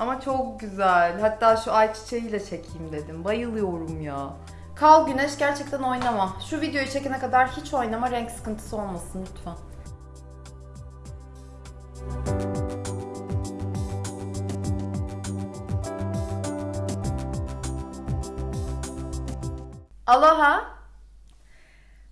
Ama çok güzel. Hatta şu ayçiçeğiyle çekeyim dedim. Bayılıyorum ya. Kal Güneş gerçekten oynama. Şu videoyu çekene kadar hiç oynama renk sıkıntısı olmasın lütfen. Aloha.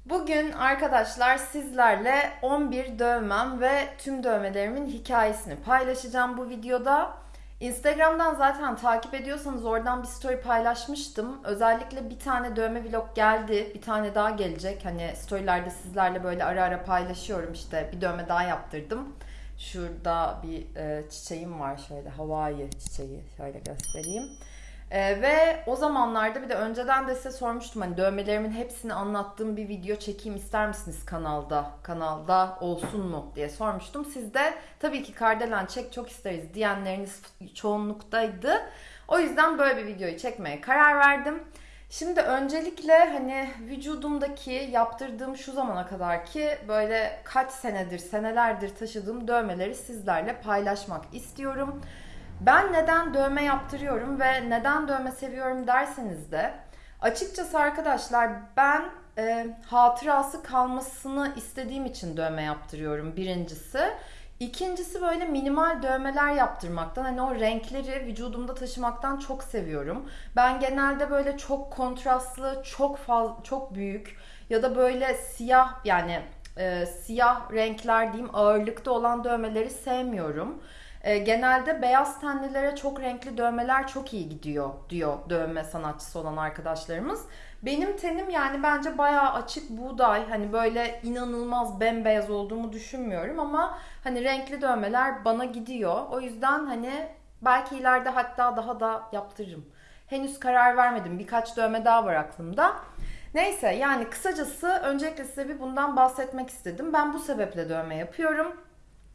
Bugün arkadaşlar sizlerle 11 dövmem ve tüm dövmelerimin hikayesini paylaşacağım bu videoda. Instagram'dan zaten takip ediyorsanız oradan bir story paylaşmıştım. Özellikle bir tane dövme vlog geldi. Bir tane daha gelecek. Hani storylerde sizlerle böyle ara ara paylaşıyorum işte. Bir dövme daha yaptırdım. Şurada bir e, çiçeğim var şöyle Hawaii çiçeği şöyle göstereyim. Ee, ve o zamanlarda bir de önceden de size sormuştum hani dövmelerimin hepsini anlattığım bir video çekeyim ister misiniz kanalda? Kanalda olsun mu diye sormuştum. Siz de tabii ki Kardelen çek çok isteriz diyenleriniz çoğunluktaydı. O yüzden böyle bir videoyu çekmeye karar verdim. Şimdi öncelikle hani vücudumdaki yaptırdığım şu zamana kadar ki böyle kaç senedir, senelerdir taşıdığım dövmeleri sizlerle paylaşmak istiyorum. Ben neden dövme yaptırıyorum ve neden dövme seviyorum derseniz de açıkçası arkadaşlar ben e, hatırası kalmasını istediğim için dövme yaptırıyorum birincisi. İkincisi böyle minimal dövmeler yaptırmaktan hani o renkleri vücudumda taşımaktan çok seviyorum. Ben genelde böyle çok kontrastlı, çok fazla, çok büyük ya da böyle siyah yani e, siyah renkler diyeyim ağırlıkta olan dövmeleri sevmiyorum. E, genelde beyaz tenlilere çok renkli dövmeler çok iyi gidiyor diyor dövme sanatçısı olan arkadaşlarımız. Benim tenim yani bence bayağı açık buğday. Hani böyle inanılmaz bembeyaz olduğumu düşünmüyorum ama hani renkli dövmeler bana gidiyor. O yüzden hani belki ileride hatta daha da yaptırırım. Henüz karar vermedim. Birkaç dövme daha var aklımda. Neyse yani kısacası öncelikle size bir bundan bahsetmek istedim. Ben bu sebeple dövme yapıyorum.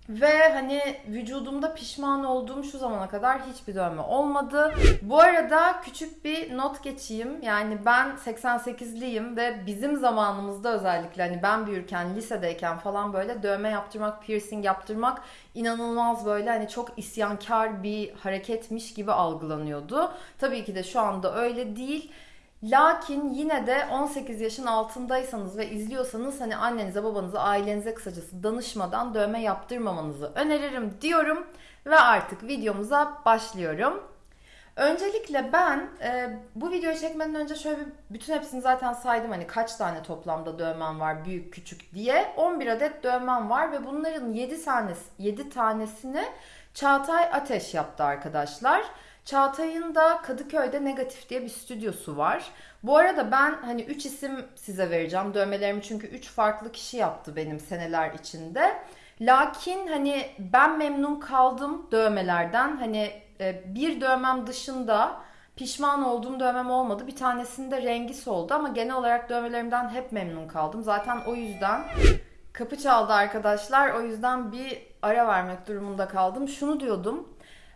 Ve hani vücudumda pişman olduğum şu zamana kadar hiçbir dövme olmadı. Bu arada küçük bir not geçeyim. Yani ben 88'liyim ve bizim zamanımızda özellikle hani ben büyürken, lisedeyken falan böyle dövme yaptırmak, piercing yaptırmak inanılmaz böyle hani çok isyankar bir hareketmiş gibi algılanıyordu. Tabii ki de şu anda öyle değil. Lakin yine de 18 yaşın altındaysanız ve izliyorsanız hani annenize, babanıza, ailenize kısacası danışmadan dövme yaptırmamanızı öneririm diyorum ve artık videomuza başlıyorum. Öncelikle ben e, bu videoyu çekmeden önce şöyle bir bütün hepsini zaten saydım hani kaç tane toplamda dövmem var büyük küçük diye 11 adet dövmem var ve bunların 7 tanesi 7 tanesini Çağatay Ateş yaptı arkadaşlar. Çağatay'ın da Kadıköy'de Negatif diye bir stüdyosu var. Bu arada ben hani 3 isim size vereceğim dövmelerimi çünkü 3 farklı kişi yaptı benim seneler içinde. Lakin hani ben memnun kaldım dövmelerden. Hani e, bir dövmem dışında pişman olduğum dövmem olmadı. Bir tanesinde rengi soldu ama genel olarak dövmelerimden hep memnun kaldım. Zaten o yüzden kapı çaldı arkadaşlar. O yüzden bir ara vermek durumunda kaldım. Şunu diyordum.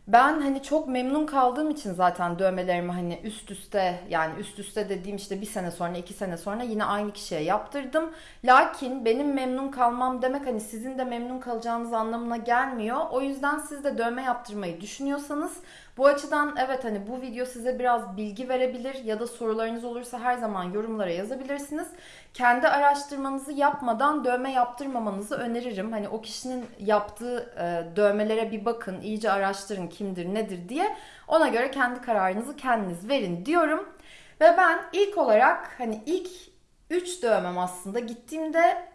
Ben hani çok memnun kaldığım için zaten dövmelerimi hani üst üste yani üst üste dediğim işte bir sene sonra iki sene sonra yine aynı kişiye yaptırdım. Lakin benim memnun kalmam demek hani sizin de memnun kalacağınız anlamına gelmiyor. O yüzden siz de dövme yaptırmayı düşünüyorsanız bu açıdan evet hani bu video size biraz bilgi verebilir ya da sorularınız olursa her zaman yorumlara yazabilirsiniz. Kendi araştırmanızı yapmadan dövme yaptırmamanızı öneririm. Hani o kişinin yaptığı e, dövmelere bir bakın, iyice araştırın kimdir, nedir diye. Ona göre kendi kararınızı kendiniz verin diyorum. Ve ben ilk olarak hani ilk 3 dövmem aslında gittiğimde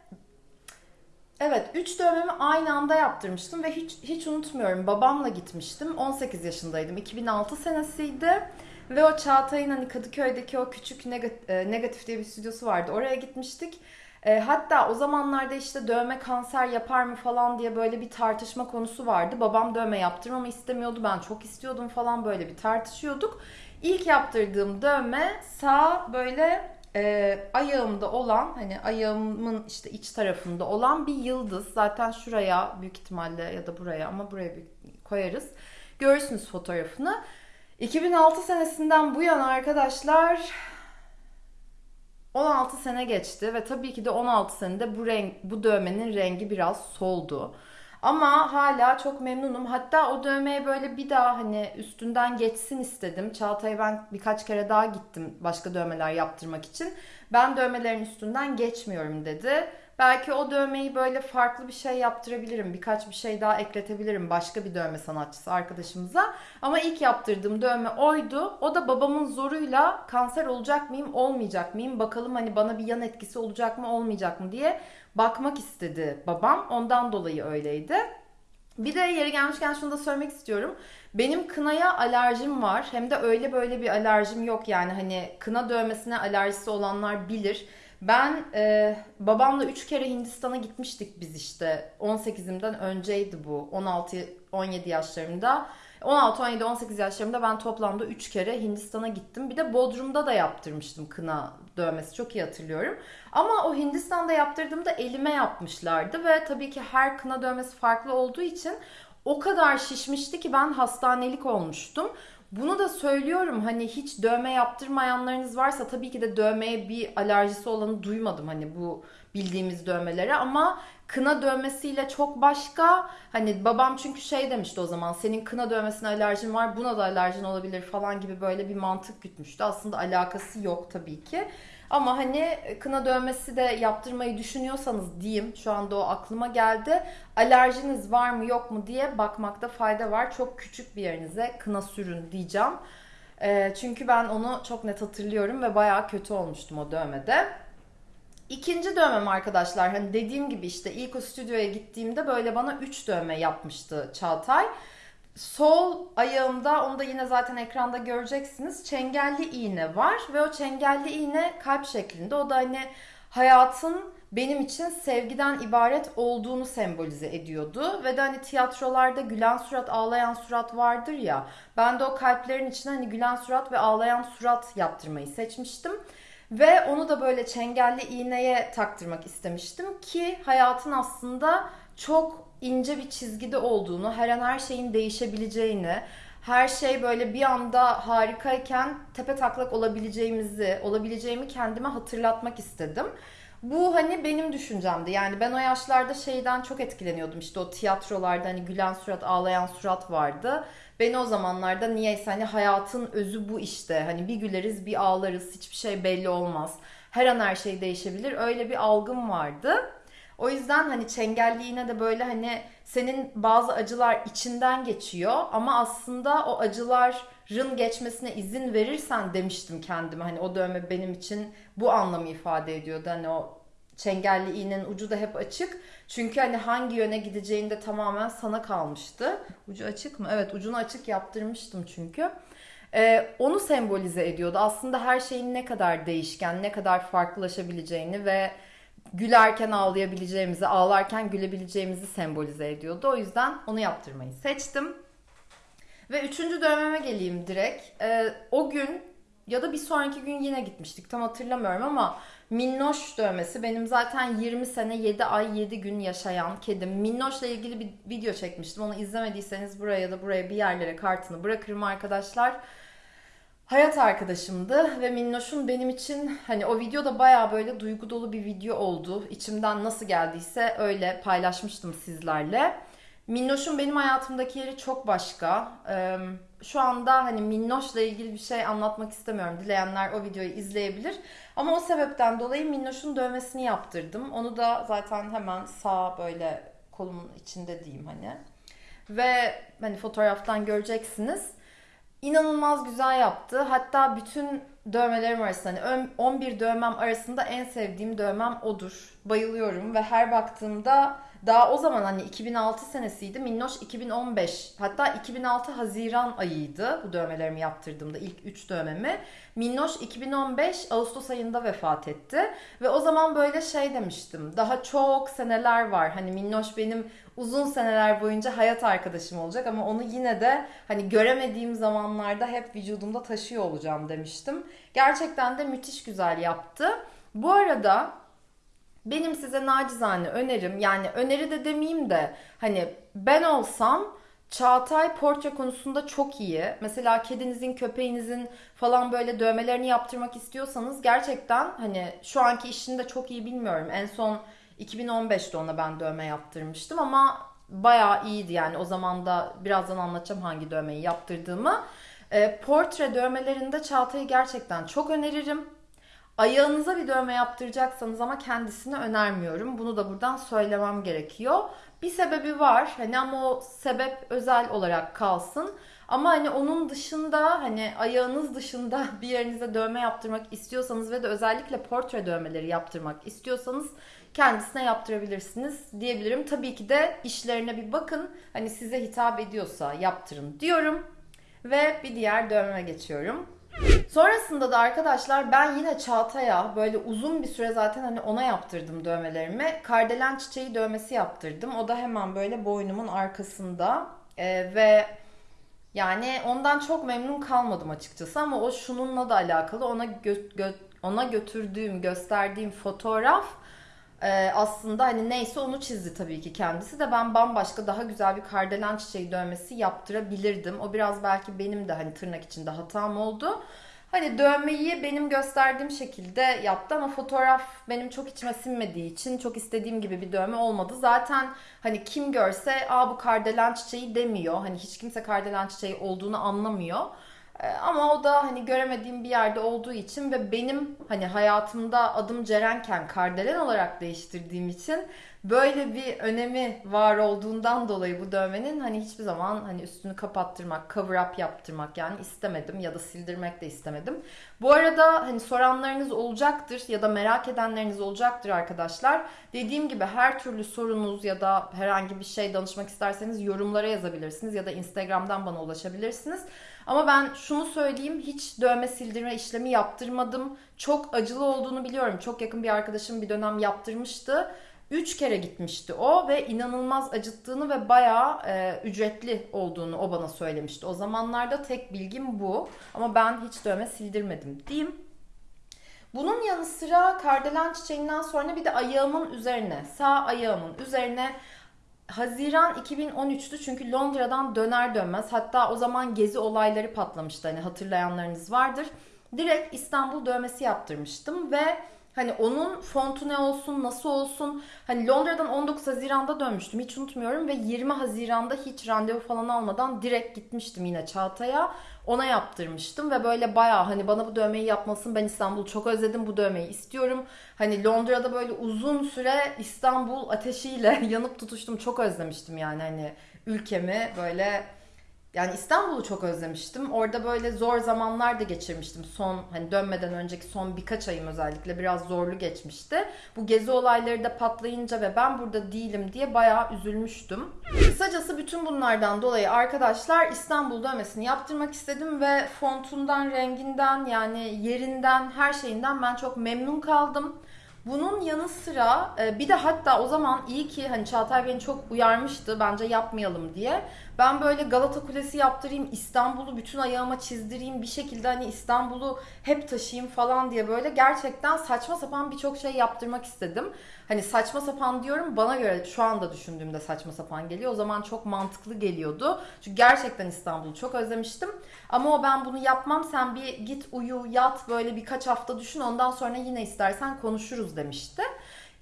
Evet, 3 dövmemi aynı anda yaptırmıştım ve hiç hiç unutmuyorum. Babamla gitmiştim. 18 yaşındaydım. 2006 senesiydi. Ve o Çağatay'ın hani Kadıköy'deki o küçük e, negatif diye bir stüdyosu vardı. Oraya gitmiştik. E, hatta o zamanlarda işte dövme kanser yapar mı falan diye böyle bir tartışma konusu vardı. Babam dövme yaptırmamı istemiyordu. Ben çok istiyordum falan böyle bir tartışıyorduk. İlk yaptırdığım dövme sağ böyle e, ayağımda olan hani ayağımın işte iç tarafında olan bir yıldız. Zaten şuraya büyük ihtimalle ya da buraya ama buraya koyarız. Görürsünüz fotoğrafını. 2006 senesinden bu yana arkadaşlar 16 sene geçti ve tabii ki de 16 senede bu renk bu dövmenin rengi biraz soldu. Ama hala çok memnunum. Hatta o dövmeye böyle bir daha hani üstünden geçsin istedim. Çağatay'a ben birkaç kere daha gittim başka dövmeler yaptırmak için. Ben dövmelerin üstünden geçmiyorum dedi. Belki o dövmeyi böyle farklı bir şey yaptırabilirim. Birkaç bir şey daha ekletebilirim başka bir dövme sanatçısı arkadaşımıza. Ama ilk yaptırdığım dövme oydu. O da babamın zoruyla kanser olacak mıyım, olmayacak mıyım? Bakalım hani bana bir yan etkisi olacak mı, olmayacak mı diye bakmak istedi babam. Ondan dolayı öyleydi. Bir de yeri gelmişken şunu da söylemek istiyorum. Benim kınaya alerjim var. Hem de öyle böyle bir alerjim yok yani hani kına dövmesine alerjisi olanlar bilir. Ben e, babamla 3 kere Hindistan'a gitmiştik biz işte. 18'imden önceydi bu. 16-17 yaşlarımda. 16, 17, 18 yaşlarımda ben toplamda 3 kere Hindistan'a gittim. Bir de Bodrum'da da yaptırmıştım kına dövmesi. Çok iyi hatırlıyorum. Ama o Hindistan'da yaptırdığımda elime yapmışlardı ve tabii ki her kına dövmesi farklı olduğu için o kadar şişmişti ki ben hastanelik olmuştum. Bunu da söylüyorum hani hiç dövme yaptırmayanlarınız varsa tabii ki de dövmeye bir alerjisi olanı duymadım hani bu bildiğimiz dövmelere ama kına dövmesiyle çok başka. Hani babam çünkü şey demişti o zaman senin kına dövmesine alerjin var buna da alerjin olabilir falan gibi böyle bir mantık gütmüştü. Aslında alakası yok tabii ki. Ama hani kına dövmesi de yaptırmayı düşünüyorsanız diyeyim şu anda o aklıma geldi. Alerjiniz var mı yok mu diye bakmakta fayda var. Çok küçük bir yerinize kına sürün diyeceğim. E, çünkü ben onu çok net hatırlıyorum ve bayağı kötü olmuştum o dövmede. İkinci dövmem arkadaşlar hani dediğim gibi işte ilk o stüdyoya gittiğimde böyle bana 3 dövme yapmıştı Çağatay. Sol ayağımda onu da yine zaten ekranda göreceksiniz. Çengelli iğne var ve o çengelli iğne kalp şeklinde. O da hani hayatın benim için sevgiden ibaret olduğunu sembolize ediyordu. Ve de hani tiyatrolarda gülen surat, ağlayan surat vardır ya. Ben de o kalplerin içine hani gülen surat ve ağlayan surat yaptırmayı seçmiştim. Ve onu da böyle çengelli iğneye taktırmak istemiştim ki hayatın aslında çok ince bir çizgide olduğunu, her an her şeyin değişebileceğini, her şey böyle bir anda harikayken tepe taklak olabileceğimizi, olabileceğimi kendime hatırlatmak istedim. Bu hani benim düşüncemdi. Yani ben o yaşlarda şeyden çok etkileniyordum. İşte o tiyatrolarda hani gülen surat, ağlayan surat vardı. Beni o zamanlarda niyeyse hani hayatın özü bu işte. Hani bir güleriz, bir ağlarız. Hiçbir şey belli olmaz. Her an her şey değişebilir. Öyle bir algım vardı. O yüzden hani çengelliğine de böyle hani senin bazı acılar içinden geçiyor ama aslında o acıların geçmesine izin verirsen demiştim kendime. Hani o dövme benim için bu anlamı ifade ediyordu. Hani o çengelli iğnenin ucu da hep açık. Çünkü hani hangi yöne gideceğinde tamamen sana kalmıştı. Ucu açık mı? Evet ucunu açık yaptırmıştım çünkü. Ee, onu sembolize ediyordu. Aslında her şeyin ne kadar değişken, ne kadar farklılaşabileceğini ve gülerken ağlayabileceğimizi, ağlarken gülebileceğimizi sembolize ediyordu. O yüzden onu yaptırmayı seçtim. Ve üçüncü dövmeme geleyim direkt. Ee, o gün ya da bir sonraki gün yine gitmiştik. Tam hatırlamıyorum ama Minnoş dövmesi benim zaten 20 sene 7 ay 7 gün yaşayan kedim. Minnoş'la ilgili bir video çekmiştim. Onu izlemediyseniz buraya da buraya bir yerlere kartını bırakırım arkadaşlar hayat arkadaşımdı ve Minnoş'un benim için hani o videoda baya böyle duygu dolu bir video oldu. İçimden nasıl geldiyse öyle paylaşmıştım sizlerle. Minnoş'un benim hayatımdaki yeri çok başka. Şu anda hani Minnoş'la ilgili bir şey anlatmak istemiyorum. Dileyenler o videoyu izleyebilir. Ama o sebepten dolayı Minnoş'un dövmesini yaptırdım. Onu da zaten hemen sağ böyle kolumun içinde diyeyim hani. Ve hani fotoğraftan göreceksiniz inanılmaz güzel yaptı. Hatta bütün dövmelerim arasında hani 11 dövmem arasında en sevdiğim dövmem odur. Bayılıyorum ve her baktığımda daha o zaman hani 2006 senesiydi. Minnoş 2015 hatta 2006 Haziran ayıydı bu dövmelerimi yaptırdığımda ilk 3 dövmemi. Minnoş 2015 Ağustos ayında vefat etti. Ve o zaman böyle şey demiştim. Daha çok seneler var. Hani Minnoş benim uzun seneler boyunca hayat arkadaşım olacak ama onu yine de hani göremediğim zamanlarda hep vücudumda taşıyor olacağım demiştim. Gerçekten de müthiş güzel yaptı. Bu arada benim size nacizane önerim yani öneri de demeyeyim de hani ben olsam Çağatay portre konusunda çok iyi. Mesela kedinizin, köpeğinizin falan böyle dövmelerini yaptırmak istiyorsanız gerçekten hani şu anki işini de çok iyi bilmiyorum. En son 2015'te ona ben dövme yaptırmıştım ama bayağı iyiydi yani o zaman da birazdan anlatacağım hangi dövmeyi yaptırdığımı. E, portre dövmelerinde Çağatay'ı gerçekten çok öneririm. Ayağınıza bir dövme yaptıracaksanız ama kendisini önermiyorum. Bunu da buradan söylemem gerekiyor. Bir sebebi var hani ama o sebep özel olarak kalsın. Ama hani onun dışında hani ayağınız dışında bir yerinize dövme yaptırmak istiyorsanız ve de özellikle portre dövmeleri yaptırmak istiyorsanız kendisine yaptırabilirsiniz diyebilirim. Tabii ki de işlerine bir bakın. Hani size hitap ediyorsa yaptırın diyorum. Ve bir diğer dövmeme geçiyorum. Sonrasında da arkadaşlar ben yine Çağatay'a böyle uzun bir süre zaten hani ona yaptırdım dövmelerimi. Kardelen çiçeği dövmesi yaptırdım. O da hemen böyle boynumun arkasında. Ee, ve yani ondan çok memnun kalmadım açıkçası ama o şununla da alakalı. Ona gö- gö- ona götürdüğüm, gösterdiğim fotoğraf e, aslında hani neyse onu çizdi tabii ki kendisi de ben bambaşka daha güzel bir kardelen çiçeği dövmesi yaptırabilirdim. O biraz belki benim de hani tırnak içinde hatam oldu. Hani dövmeyi benim gösterdiğim şekilde yaptı ama fotoğraf benim çok içime sinmediği için çok istediğim gibi bir dövme olmadı. Zaten hani kim görse aa bu kardelen çiçeği demiyor. Hani hiç kimse kardelen çiçeği olduğunu anlamıyor. Ee, ama o da hani göremediğim bir yerde olduğu için ve benim hani hayatımda adım Cerenken kardelen olarak değiştirdiğim için böyle bir önemi var olduğundan dolayı bu dövmenin hani hiçbir zaman hani üstünü kapattırmak, cover up yaptırmak yani istemedim ya da sildirmek de istemedim. Bu arada hani soranlarınız olacaktır ya da merak edenleriniz olacaktır arkadaşlar. Dediğim gibi her türlü sorunuz ya da herhangi bir şey danışmak isterseniz yorumlara yazabilirsiniz ya da Instagram'dan bana ulaşabilirsiniz. Ama ben şunu söyleyeyim hiç dövme sildirme işlemi yaptırmadım. Çok acılı olduğunu biliyorum. Çok yakın bir arkadaşım bir dönem yaptırmıştı. Üç kere gitmişti o ve inanılmaz acıttığını ve bayağı e, ücretli olduğunu o bana söylemişti. O zamanlarda tek bilgim bu ama ben hiç dövme sildirmedim diyeyim. Bunun yanı sıra kardelen çiçeğinden sonra bir de ayağımın üzerine, sağ ayağımın üzerine Haziran 2013'tü çünkü Londra'dan döner dönmez hatta o zaman gezi olayları patlamıştı hani hatırlayanlarınız vardır. Direkt İstanbul dövmesi yaptırmıştım ve Hani onun fontu ne olsun, nasıl olsun. Hani Londra'dan 19 Haziran'da dönmüştüm. Hiç unutmuyorum ve 20 Haziran'da hiç randevu falan almadan direkt gitmiştim yine Çağatay'a. Ona yaptırmıştım ve böyle baya hani bana bu dövmeyi yapmasın. Ben İstanbul'u çok özledim. Bu dövmeyi istiyorum. Hani Londra'da böyle uzun süre İstanbul ateşiyle yanıp tutuştum. Çok özlemiştim yani hani ülkemi böyle yani İstanbul'u çok özlemiştim. Orada böyle zor zamanlar da geçirmiştim. Son hani dönmeden önceki son birkaç ayım özellikle biraz zorlu geçmişti. Bu gezi olayları da patlayınca ve ben burada değilim diye bayağı üzülmüştüm. Kısacası bütün bunlardan dolayı arkadaşlar İstanbul dövmesini yaptırmak istedim ve fontundan, renginden yani yerinden, her şeyinden ben çok memnun kaldım. Bunun yanı sıra e, bir de hatta o zaman iyi ki hani Çağatay beni çok uyarmıştı bence yapmayalım diye. Ben böyle Galata Kulesi yaptırayım, İstanbul'u bütün ayağıma çizdireyim, bir şekilde hani İstanbul'u hep taşıyayım falan diye böyle gerçekten saçma sapan birçok şey yaptırmak istedim. Hani saçma sapan diyorum bana göre şu anda düşündüğümde saçma sapan geliyor. O zaman çok mantıklı geliyordu. Çünkü gerçekten İstanbul'u çok özlemiştim. Ama o ben bunu yapmam sen bir git uyu yat böyle birkaç hafta düşün ondan sonra yine istersen konuşuruz demişti.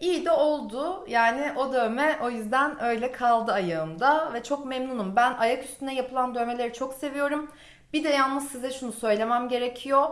İyi de oldu. Yani o dövme o yüzden öyle kaldı ayağımda ve çok memnunum. Ben ayak üstüne yapılan dövmeleri çok seviyorum. Bir de yalnız size şunu söylemem gerekiyor.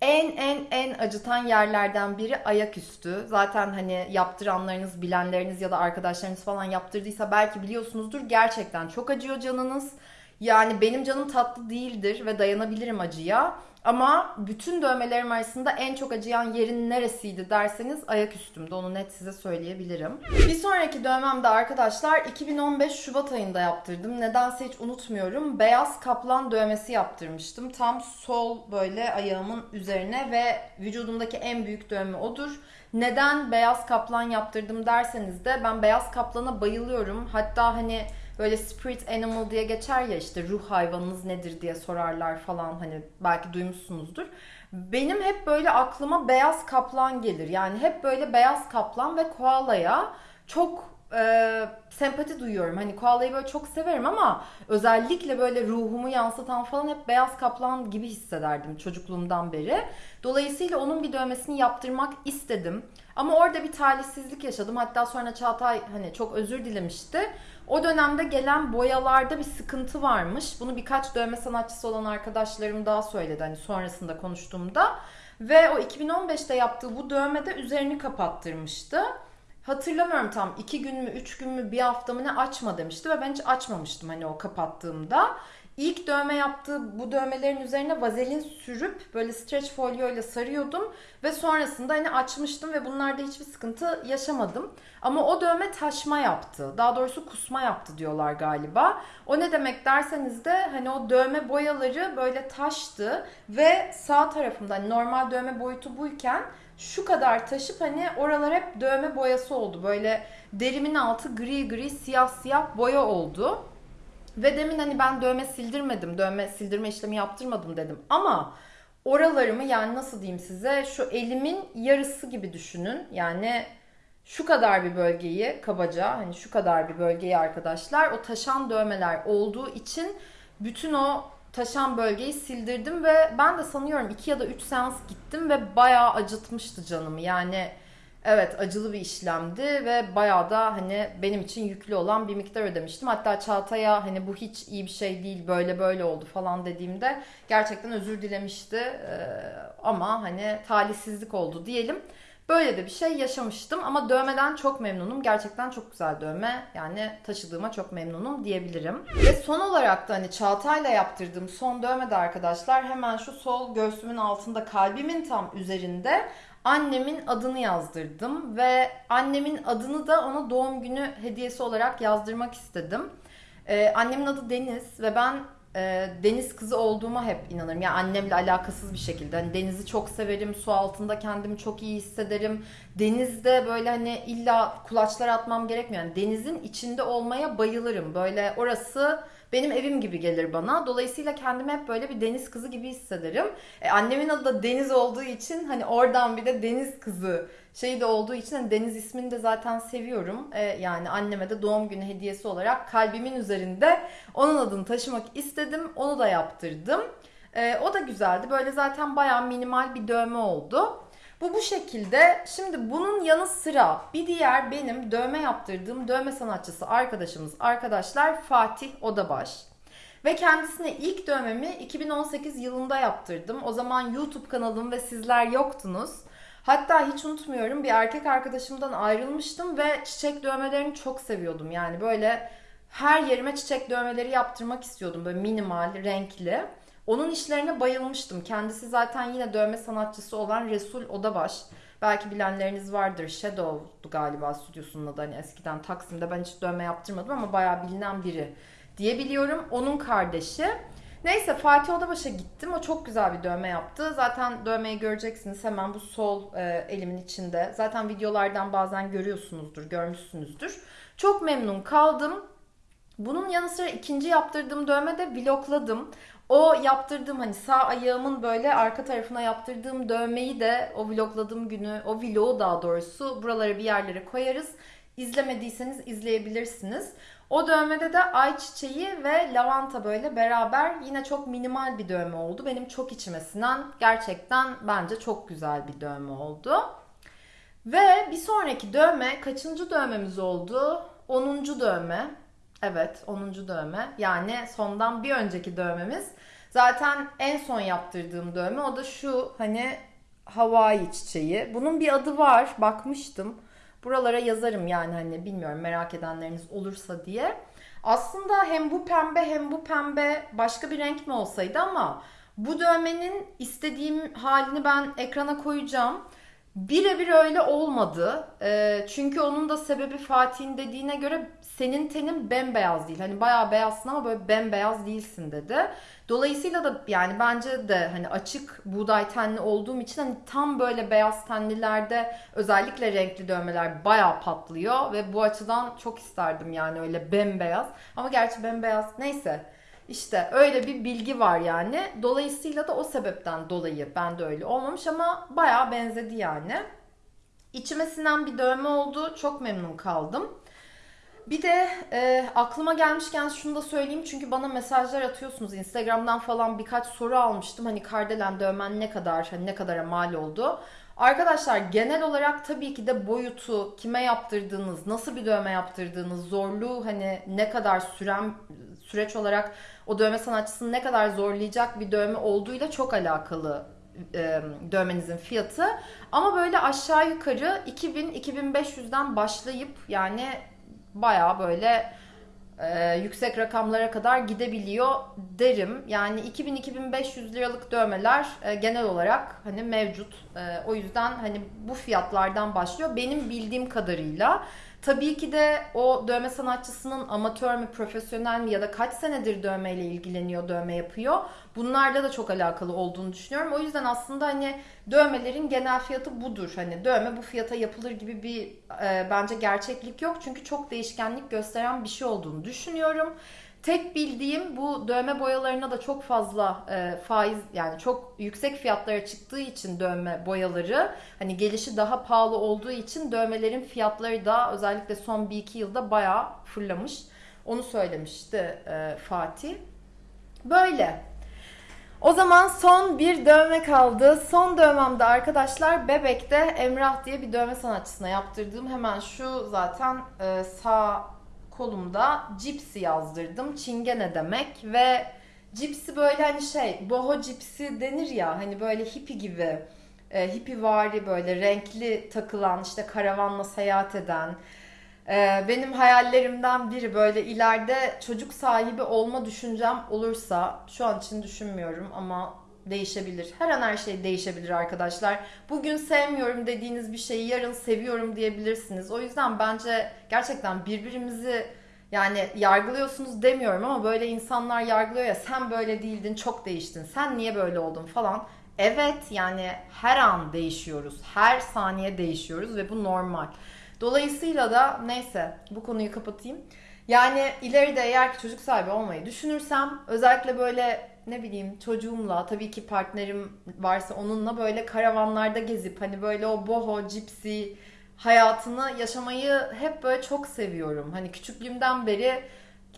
En en en acıtan yerlerden biri ayaküstü. Zaten hani yaptıranlarınız, bilenleriniz ya da arkadaşlarınız falan yaptırdıysa belki biliyorsunuzdur. Gerçekten çok acıyor canınız. Yani benim canım tatlı değildir ve dayanabilirim acıya. Ama bütün dövmelerim arasında en çok acıyan yerin neresiydi derseniz ayak üstümde. Onu net size söyleyebilirim. Bir sonraki dövmem de arkadaşlar 2015 Şubat ayında yaptırdım. Nedense hiç unutmuyorum. Beyaz kaplan dövmesi yaptırmıştım. Tam sol böyle ayağımın üzerine ve vücudumdaki en büyük dövme odur. Neden beyaz kaplan yaptırdım derseniz de ben beyaz kaplana bayılıyorum. Hatta hani böyle spirit animal diye geçer ya işte ruh hayvanınız nedir diye sorarlar falan hani belki duymuşsunuzdur. Benim hep böyle aklıma beyaz kaplan gelir. Yani hep böyle beyaz kaplan ve koalaya çok e, sempati duyuyorum. Hani koalayı böyle çok severim ama özellikle böyle ruhumu yansıtan falan hep beyaz kaplan gibi hissederdim çocukluğumdan beri. Dolayısıyla onun bir dövmesini yaptırmak istedim. Ama orada bir talihsizlik yaşadım. Hatta sonra Çağatay hani çok özür dilemişti. O dönemde gelen boyalarda bir sıkıntı varmış. Bunu birkaç dövme sanatçısı olan arkadaşlarım daha söyledi hani sonrasında konuştuğumda. Ve o 2015'te yaptığı bu dövmede üzerini kapattırmıştı. Hatırlamıyorum tam iki gün mü üç gün mü bir hafta mı ne açma demişti ve ben hiç açmamıştım hani o kapattığımda. İlk dövme yaptığı bu dövmelerin üzerine vazelin sürüp böyle stretch folyo ile sarıyordum ve sonrasında hani açmıştım ve bunlarda hiçbir sıkıntı yaşamadım. Ama o dövme taşma yaptı. Daha doğrusu kusma yaptı diyorlar galiba. O ne demek derseniz de hani o dövme boyaları böyle taştı ve sağ tarafımda hani normal dövme boyutu buyken şu kadar taşıp hani oralar hep dövme boyası oldu. Böyle derimin altı gri gri siyah siyah boya oldu. Ve demin hani ben dövme sildirmedim, dövme sildirme işlemi yaptırmadım dedim. Ama oralarımı yani nasıl diyeyim size şu elimin yarısı gibi düşünün. Yani şu kadar bir bölgeyi kabaca hani şu kadar bir bölgeyi arkadaşlar o taşan dövmeler olduğu için bütün o taşan bölgeyi sildirdim ve ben de sanıyorum 2 ya da 3 seans gittim ve bayağı acıtmıştı canımı. Yani Evet acılı bir işlemdi ve bayağı da hani benim için yüklü olan bir miktar ödemiştim. Hatta Çağatay'a hani bu hiç iyi bir şey değil böyle böyle oldu falan dediğimde gerçekten özür dilemişti. Ee, ama hani talihsizlik oldu diyelim. Böyle de bir şey yaşamıştım ama dövmeden çok memnunum. Gerçekten çok güzel dövme. Yani taşıdığıma çok memnunum diyebilirim. Ve son olarak da hani Çağatay'la yaptırdığım son dövme de arkadaşlar hemen şu sol göğsümün altında kalbimin tam üzerinde annemin adını yazdırdım ve annemin adını da ona doğum günü hediyesi olarak yazdırmak istedim. Ee, annemin adı Deniz ve ben e, deniz kızı olduğuma hep inanırım. Yani annemle alakasız bir şekilde. Hani denizi çok severim, su altında kendimi çok iyi hissederim. Denizde böyle hani illa kulaçlar atmam gerekmiyor. Yani denizin içinde olmaya bayılırım. Böyle orası benim evim gibi gelir bana. Dolayısıyla kendimi hep böyle bir deniz kızı gibi hissederim. E, annemin adı da Deniz olduğu için hani oradan bir de deniz kızı şey de olduğu için hani Deniz ismini de zaten seviyorum. E, yani anneme de doğum günü hediyesi olarak kalbimin üzerinde onun adını taşımak istedim. Onu da yaptırdım. E, o da güzeldi. Böyle zaten bayağı minimal bir dövme oldu. Bu bu şekilde. Şimdi bunun yanı sıra bir diğer benim dövme yaptırdığım dövme sanatçısı arkadaşımız arkadaşlar Fatih Odabaş. Ve kendisine ilk dövmemi 2018 yılında yaptırdım. O zaman YouTube kanalım ve sizler yoktunuz. Hatta hiç unutmuyorum bir erkek arkadaşımdan ayrılmıştım ve çiçek dövmelerini çok seviyordum. Yani böyle her yerime çiçek dövmeleri yaptırmak istiyordum. Böyle minimal, renkli. Onun işlerine bayılmıştım. Kendisi zaten yine dövme sanatçısı olan Resul Odabaş. Belki bilenleriniz vardır. Shadow'du galiba stüdyosunun adı. Hani eskiden Taksim'de ben hiç dövme yaptırmadım ama bayağı bilinen biri diye biliyorum. Onun kardeşi. Neyse Fatih Odabaş'a gittim. O çok güzel bir dövme yaptı. Zaten dövmeyi göreceksiniz hemen bu sol e, elimin içinde. Zaten videolardan bazen görüyorsunuzdur, görmüşsünüzdür. Çok memnun kaldım. Bunun yanı sıra ikinci yaptırdığım dövme de vlogladım. O yaptırdığım hani sağ ayağımın böyle arka tarafına yaptırdığım dövmeyi de o vlogladığım günü, o vlogu daha doğrusu buralara bir yerlere koyarız. İzlemediyseniz izleyebilirsiniz. O dövmede de ay çiçeği ve lavanta böyle beraber yine çok minimal bir dövme oldu. Benim çok içime sinen gerçekten bence çok güzel bir dövme oldu. Ve bir sonraki dövme kaçıncı dövmemiz oldu? 10. dövme. Evet 10. dövme. Yani sondan bir önceki dövmemiz. Zaten en son yaptırdığım dövme o da şu hani Hawaii çiçeği. Bunun bir adı var. Bakmıştım. Buralara yazarım yani hani bilmiyorum merak edenleriniz olursa diye. Aslında hem bu pembe hem bu pembe başka bir renk mi olsaydı ama bu dövmenin istediğim halini ben ekrana koyacağım. Birebir öyle olmadı. E, çünkü onun da sebebi Fatih'in dediğine göre senin tenin bembeyaz değil. Hani bayağı beyazsın ama böyle bembeyaz değilsin dedi. Dolayısıyla da yani bence de hani açık buğday tenli olduğum için hani tam böyle beyaz tenlilerde özellikle renkli dövmeler bayağı patlıyor ve bu açıdan çok isterdim yani öyle bembeyaz. Ama gerçi bembeyaz neyse. İşte öyle bir bilgi var yani. Dolayısıyla da o sebepten dolayı ben de öyle olmamış ama bayağı benzedi yani. İçime sinen bir dövme oldu. Çok memnun kaldım. Bir de e, aklıma gelmişken şunu da söyleyeyim çünkü bana mesajlar atıyorsunuz Instagram'dan falan birkaç soru almıştım hani kardelen dövmen ne kadar hani ne kadara mal oldu. Arkadaşlar genel olarak tabii ki de boyutu, kime yaptırdığınız, nasıl bir dövme yaptırdığınız, zorluğu hani ne kadar süren süreç olarak o dövme sanatçısını ne kadar zorlayacak bir dövme olduğuyla çok alakalı e, dövmenizin fiyatı. Ama böyle aşağı yukarı 2000-2500'den başlayıp yani baya böyle e, yüksek rakamlara kadar gidebiliyor derim. Yani 2000-2500 liralık dövmeler e, genel olarak hani mevcut. E, o yüzden hani bu fiyatlardan başlıyor. Benim bildiğim kadarıyla Tabii ki de o dövme sanatçısının amatör mü, profesyonel mi ya da kaç senedir dövmeyle ilgileniyor, dövme yapıyor. Bunlarla da çok alakalı olduğunu düşünüyorum. O yüzden aslında hani dövmelerin genel fiyatı budur. Hani dövme bu fiyata yapılır gibi bir e, bence gerçeklik yok. Çünkü çok değişkenlik gösteren bir şey olduğunu düşünüyorum. Tek bildiğim bu dövme boyalarına da çok fazla e, faiz yani çok yüksek fiyatlara çıktığı için dövme boyaları hani gelişi daha pahalı olduğu için dövmelerin fiyatları da özellikle son 1-2 yılda bayağı fırlamış. Onu söylemişti e, Fatih. Böyle. O zaman son bir dövme kaldı. Son dövmemde arkadaşlar Bebek'te Emrah diye bir dövme sanatçısına yaptırdığım hemen şu zaten e, sağ kolumda cipsi yazdırdım. Çingene demek ve cipsi böyle hani şey boho cipsi denir ya hani böyle hippi gibi e, hippi vari böyle renkli takılan işte karavanla seyahat eden e, benim hayallerimden biri böyle ileride çocuk sahibi olma düşüncem olursa şu an için düşünmüyorum ama değişebilir. Her an her şey değişebilir arkadaşlar. Bugün sevmiyorum dediğiniz bir şeyi yarın seviyorum diyebilirsiniz. O yüzden bence gerçekten birbirimizi yani yargılıyorsunuz demiyorum ama böyle insanlar yargılıyor ya sen böyle değildin çok değiştin. Sen niye böyle oldun falan. Evet yani her an değişiyoruz. Her saniye değişiyoruz ve bu normal. Dolayısıyla da neyse bu konuyu kapatayım. Yani ileride eğer ki çocuk sahibi olmayı düşünürsem özellikle böyle ne bileyim çocuğumla tabii ki partnerim varsa onunla böyle karavanlarda gezip hani böyle o boho, cipsi hayatını yaşamayı hep böyle çok seviyorum. Hani küçüklüğümden beri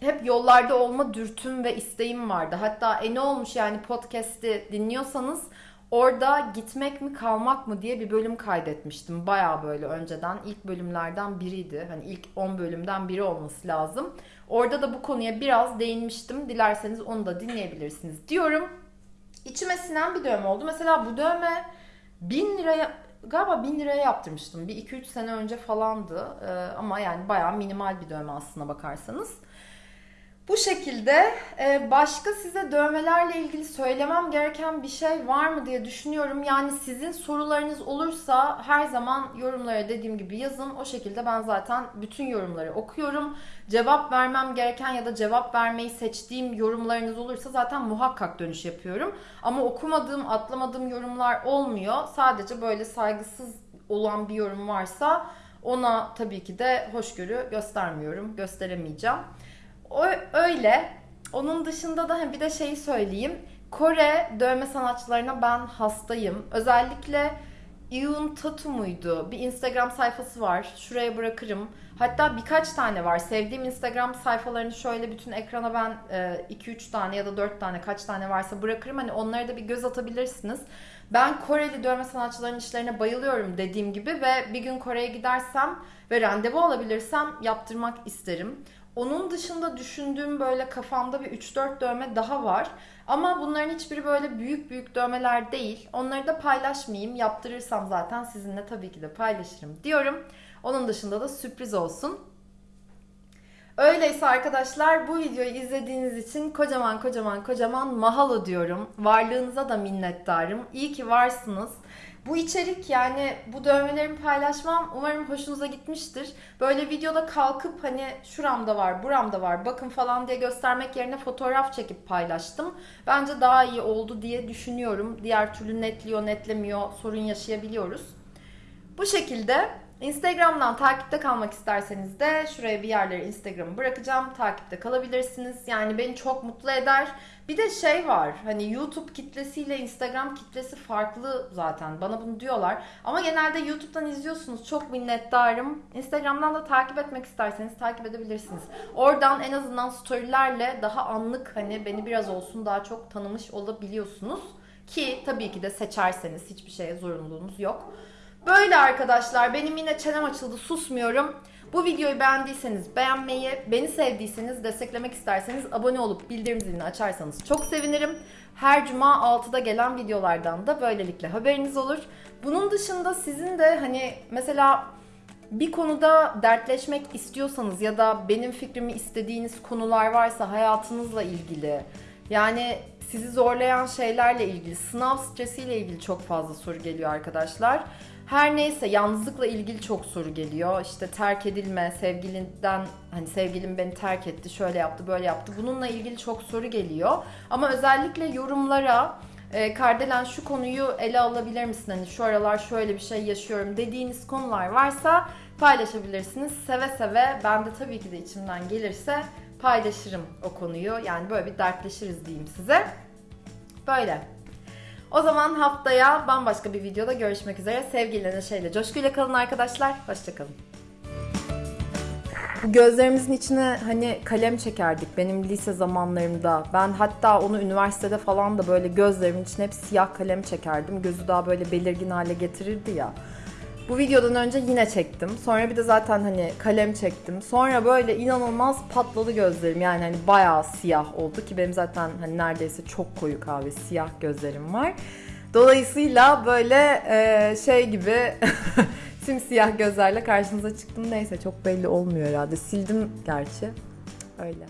hep yollarda olma dürtüm ve isteğim vardı. Hatta e ne olmuş yani podcast'i dinliyorsanız orada gitmek mi kalmak mı diye bir bölüm kaydetmiştim. Baya böyle önceden ilk bölümlerden biriydi. Hani ilk 10 bölümden biri olması lazım. Orada da bu konuya biraz değinmiştim. Dilerseniz onu da dinleyebilirsiniz diyorum. İçime sinen bir dövme oldu. Mesela bu dövme 1000 liraya galiba 1000 liraya yaptırmıştım. Bir 2-3 sene önce falandı. Ee, ama yani bayağı minimal bir dövme aslına bakarsanız. Bu şekilde e, başka size dövmelerle ilgili söylemem gereken bir şey var mı diye düşünüyorum. Yani sizin sorularınız olursa her zaman yorumlara dediğim gibi yazın. O şekilde ben zaten bütün yorumları okuyorum. Cevap vermem gereken ya da cevap vermeyi seçtiğim yorumlarınız olursa zaten muhakkak dönüş yapıyorum. Ama okumadığım, atlamadığım yorumlar olmuyor. Sadece böyle saygısız olan bir yorum varsa ona tabii ki de hoşgörü göstermiyorum, gösteremeyeceğim. O, öyle. Onun dışında da bir de şeyi söyleyeyim. Kore dövme sanatçılarına ben hastayım. Özellikle Iun Tatu muydu? Bir Instagram sayfası var. Şuraya bırakırım. Hatta birkaç tane var. Sevdiğim Instagram sayfalarını şöyle bütün ekrana ben 2-3 e, tane ya da 4 tane kaç tane varsa bırakırım. Hani onlara da bir göz atabilirsiniz. Ben Koreli dövme sanatçılarının işlerine bayılıyorum dediğim gibi ve bir gün Kore'ye gidersem ve randevu alabilirsem yaptırmak isterim. Onun dışında düşündüğüm böyle kafamda bir 3-4 dövme daha var. Ama bunların hiçbiri böyle büyük büyük dövmeler değil. Onları da paylaşmayayım. Yaptırırsam zaten sizinle tabii ki de paylaşırım diyorum. Onun dışında da sürpriz olsun. Öyleyse arkadaşlar bu videoyu izlediğiniz için kocaman kocaman kocaman mahalo diyorum. Varlığınıza da minnettarım. İyi ki varsınız. Bu içerik yani bu dövmelerimi paylaşmam umarım hoşunuza gitmiştir. Böyle videoda kalkıp hani şuramda var, buramda var, bakın falan diye göstermek yerine fotoğraf çekip paylaştım. Bence daha iyi oldu diye düşünüyorum. Diğer türlü netliyor, netlemiyor, sorun yaşayabiliyoruz. Bu şekilde Instagram'dan takipte kalmak isterseniz de şuraya bir yerlere Instagram'ı bırakacağım. Takipte kalabilirsiniz. Yani beni çok mutlu eder. Bir de şey var. Hani YouTube kitlesiyle Instagram kitlesi farklı zaten. Bana bunu diyorlar. Ama genelde YouTube'dan izliyorsunuz. Çok minnettarım. Instagram'dan da takip etmek isterseniz takip edebilirsiniz. Oradan en azından storylerle daha anlık hani beni biraz olsun daha çok tanımış olabiliyorsunuz. Ki tabii ki de seçerseniz hiçbir şeye zorunluluğunuz yok. Böyle arkadaşlar benim yine çenem açıldı susmuyorum. Bu videoyu beğendiyseniz beğenmeyi, beni sevdiyseniz, desteklemek isterseniz abone olup bildirim zilini açarsanız çok sevinirim. Her cuma 6'da gelen videolardan da böylelikle haberiniz olur. Bunun dışında sizin de hani mesela bir konuda dertleşmek istiyorsanız ya da benim fikrimi istediğiniz konular varsa hayatınızla ilgili yani sizi zorlayan şeylerle ilgili, sınav stresiyle ilgili çok fazla soru geliyor arkadaşlar. Her neyse yalnızlıkla ilgili çok soru geliyor. İşte terk edilme, sevgilinden hani sevgilim beni terk etti, şöyle yaptı, böyle yaptı. Bununla ilgili çok soru geliyor. Ama özellikle yorumlara e, Kardelen şu konuyu ele alabilir misin? Hani şu aralar şöyle bir şey yaşıyorum dediğiniz konular varsa paylaşabilirsiniz. Seve seve ben de tabii ki de içimden gelirse paylaşırım o konuyu. Yani böyle bir dertleşiriz diyeyim size. Böyle. O zaman haftaya bambaşka bir videoda görüşmek üzere. Sevgiyle, neşeyle, coşkuyla kalın arkadaşlar. Hoşçakalın. Bu gözlerimizin içine hani kalem çekerdik benim lise zamanlarımda. Ben hatta onu üniversitede falan da böyle gözlerimin içine hep siyah kalem çekerdim. Gözü daha böyle belirgin hale getirirdi ya. Bu videodan önce yine çektim. Sonra bir de zaten hani kalem çektim. Sonra böyle inanılmaz patladı gözlerim. Yani hani bayağı siyah oldu ki benim zaten hani neredeyse çok koyu kahve siyah gözlerim var. Dolayısıyla böyle e, şey gibi simsiyah gözlerle karşınıza çıktım. Neyse çok belli olmuyor herhalde. Sildim gerçi. Öyle.